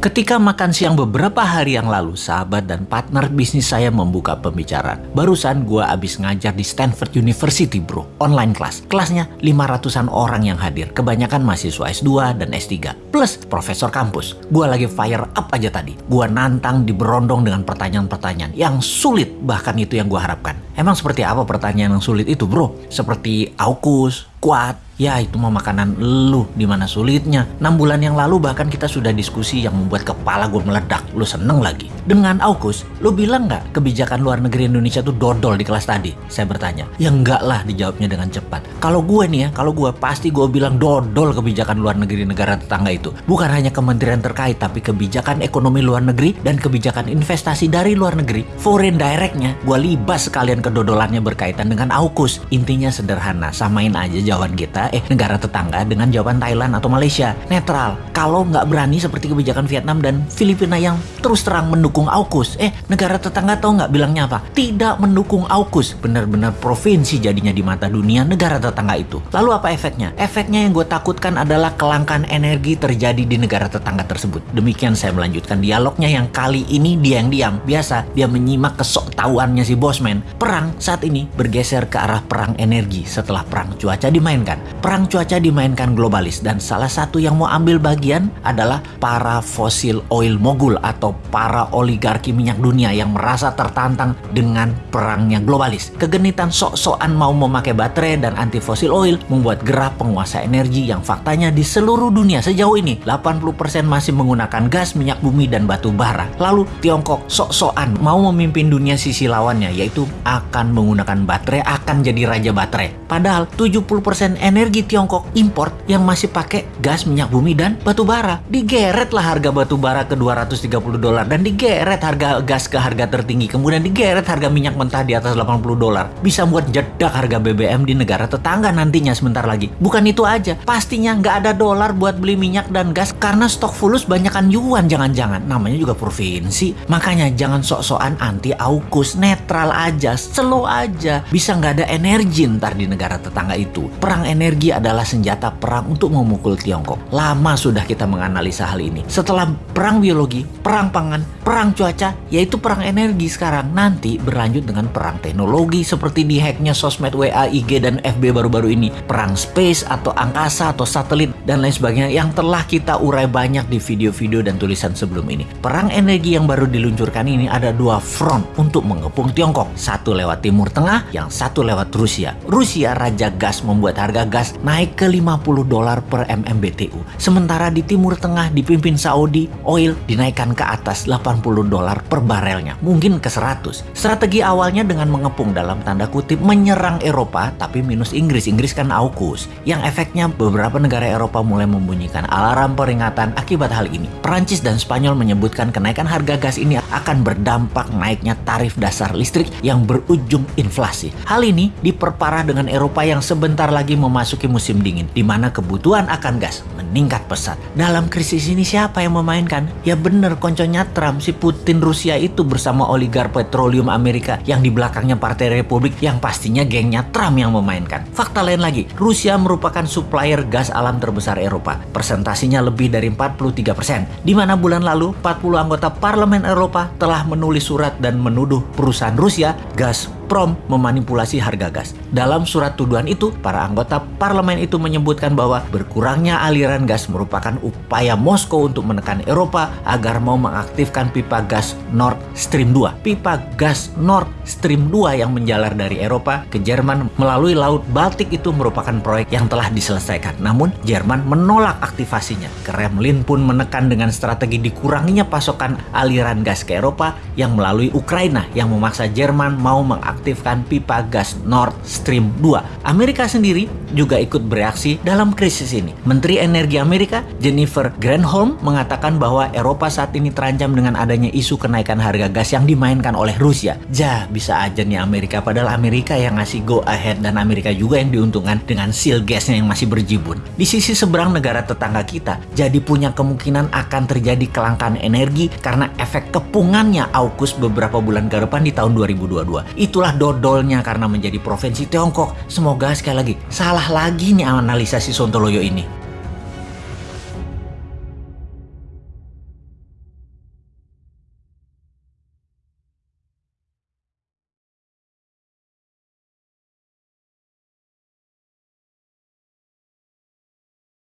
Ketika makan siang beberapa hari yang lalu, sahabat dan partner bisnis saya membuka pembicaraan. Barusan gua abis ngajar di Stanford University bro, online kelas. Kelasnya 500an orang yang hadir, kebanyakan mahasiswa S2 dan S3, plus profesor kampus. Gua lagi fire up aja tadi. Gua nantang diberondong dengan pertanyaan-pertanyaan yang sulit, bahkan itu yang gua harapkan. Emang seperti apa pertanyaan yang sulit itu bro? Seperti AUKUS, kuat, Ya itu mah makanan lu di mana sulitnya. 6 bulan yang lalu bahkan kita sudah diskusi yang membuat kepala gue meledak. Lu seneng lagi. Dengan AUKUS, lu bilang nggak kebijakan luar negeri Indonesia tuh dodol di kelas tadi? Saya bertanya. Ya enggak lah dijawabnya dengan cepat. Kalau gue nih ya, kalau gue pasti gue bilang dodol kebijakan luar negeri negara tetangga itu. Bukan hanya kementerian terkait, tapi kebijakan ekonomi luar negeri dan kebijakan investasi dari luar negeri. Foreign directnya, gue libas sekalian kedodolannya berkaitan dengan AUKUS. Intinya sederhana, samain aja jawaban kita eh negara tetangga dengan jawaban Thailand atau Malaysia. Netral. Kalau nggak berani seperti kebijakan Vietnam dan Filipina yang terus terang mendukung AUKUS. Eh, negara tetangga tahu nggak bilangnya apa? Tidak mendukung AUKUS. Benar-benar provinsi jadinya di mata dunia negara tetangga itu. Lalu apa efeknya? Efeknya yang gue takutkan adalah kelangkaan energi terjadi di negara tetangga tersebut. Demikian saya melanjutkan dialognya yang kali ini dia yang diam. Biasa dia menyimak kesok tahuannya si bosman. Perang saat ini bergeser ke arah perang energi setelah perang cuaca dimainkan perang cuaca dimainkan globalis dan salah satu yang mau ambil bagian adalah para fosil oil mogul atau para oligarki minyak dunia yang merasa tertantang dengan perangnya globalis. Kegenitan sok-sokan mau memakai baterai dan anti fosil oil membuat gerah penguasa energi yang faktanya di seluruh dunia sejauh ini 80% masih menggunakan gas, minyak bumi, dan batu bara. Lalu Tiongkok sok-sokan mau memimpin dunia sisi lawannya yaitu akan menggunakan baterai, akan jadi raja baterai. Padahal 70% energi Tiongkok import yang masih pakai gas minyak bumi dan batu bara. Digeret lah harga batu bara ke 230 dolar dan digeret harga gas ke harga tertinggi. Kemudian digeret harga minyak mentah di atas 80 dolar. Bisa buat jedak harga BBM di negara tetangga nantinya sebentar lagi. Bukan itu aja, pastinya nggak ada dolar buat beli minyak dan gas karena stok fulus banyakan yuan jangan-jangan. Namanya juga provinsi. Makanya jangan sok-sokan anti aukus, netral aja, slow aja. Bisa nggak ada energi ntar di negara tetangga itu. Perang energi adalah senjata perang untuk memukul Tiongkok. Lama sudah kita menganalisa hal ini. Setelah perang biologi, perang pangan, perang cuaca, yaitu perang energi sekarang. Nanti berlanjut dengan perang teknologi seperti di hacknya sosmed WA, IG, dan FB baru-baru ini. Perang space atau angkasa atau satelit dan lain sebagainya yang telah kita urai banyak di video-video dan tulisan sebelum ini. Perang energi yang baru diluncurkan ini ada dua front untuk mengepung Tiongkok. Satu lewat Timur Tengah, yang satu lewat Rusia. Rusia raja gas membuat harga gas naik ke 50 dolar per MMBTU. Sementara di Timur Tengah dipimpin Saudi, oil dinaikkan ke atas 80 dolar per barelnya, mungkin ke 100. Strategi awalnya dengan mengepung dalam tanda kutip menyerang Eropa, tapi minus Inggris. Inggris kan AUKUS, yang efeknya beberapa negara Eropa mulai membunyikan alarm peringatan akibat hal ini. Perancis dan Spanyol menyebutkan kenaikan harga gas ini akan berdampak naiknya tarif dasar listrik yang berujung inflasi. Hal ini diperparah dengan Eropa yang sebentar lagi memasuki musim dingin, di mana kebutuhan akan gas meningkat pesat. Dalam krisis ini siapa yang memainkan? Ya bener, konconya Trump, si Putin Rusia itu bersama oligar petroleum Amerika yang di belakangnya Partai Republik yang pastinya gengnya Trump yang memainkan. Fakta lain lagi, Rusia merupakan supplier gas alam terbesar Eropa. Persentasinya lebih dari 43 persen. Di mana bulan lalu 40 anggota Parlemen Eropa telah menulis surat dan menuduh perusahaan Rusia gas Gazprom memanipulasi harga gas. Dalam surat tuduhan itu, para anggota parlemen itu menyebutkan bahwa berkurangnya aliran gas merupakan upaya Moskow untuk menekan Eropa agar mau mengaktifkan pipa gas Nord Stream 2. Pipa gas Nord Stream 2 yang menjalar dari Eropa ke Jerman melalui Laut Baltik itu merupakan proyek yang telah diselesaikan. Namun, Jerman menolak aktivasinya. Kremlin pun menekan dengan strategi dikuranginya pasokan aliran gas ke Eropa yang melalui Ukraina yang memaksa Jerman mau mengaktifkan mengaktifkan pipa gas Nord Stream 2. Amerika sendiri juga ikut bereaksi dalam krisis ini. Menteri Energi Amerika Jennifer Granholm mengatakan bahwa Eropa saat ini terancam dengan adanya isu kenaikan harga gas yang dimainkan oleh Rusia. Ja, bisa aja nih Amerika padahal Amerika yang ngasih go ahead dan Amerika juga yang diuntungkan dengan seal gasnya yang masih berjibun. Di sisi seberang negara tetangga kita, jadi punya kemungkinan akan terjadi kelangkaan energi karena efek kepungannya AUKUS beberapa bulan ke depan di tahun 2022. Itulah dodolnya karena menjadi provinsi Tiongkok. Semoga sekali lagi salah lagi nih analisa si Sontoloyo ini.